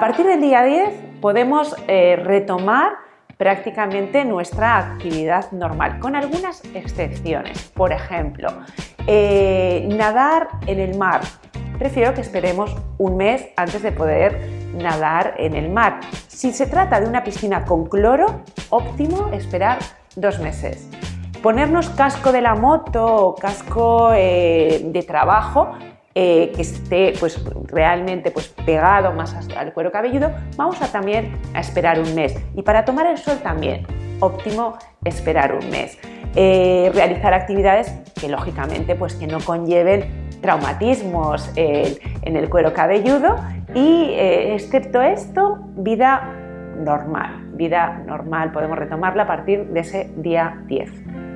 partir del día 10 podemos eh, retomar prácticamente nuestra actividad normal, con algunas excepciones. Por ejemplo, eh, nadar en el mar. Prefiero que esperemos un mes antes de poder nadar en el mar. Si se trata de una piscina con cloro, óptimo esperar dos meses. Ponernos casco de la moto o casco eh, de trabajo eh, que esté pues, realmente pues, pegado más al cuero cabelludo, vamos a también a esperar un mes. Y para tomar el sol también, óptimo esperar un mes. Eh, realizar actividades que lógicamente pues, que no conlleven traumatismos en el cuero cabelludo y eh, excepto esto, vida normal. Vida normal, podemos retomarla a partir de ese día 10.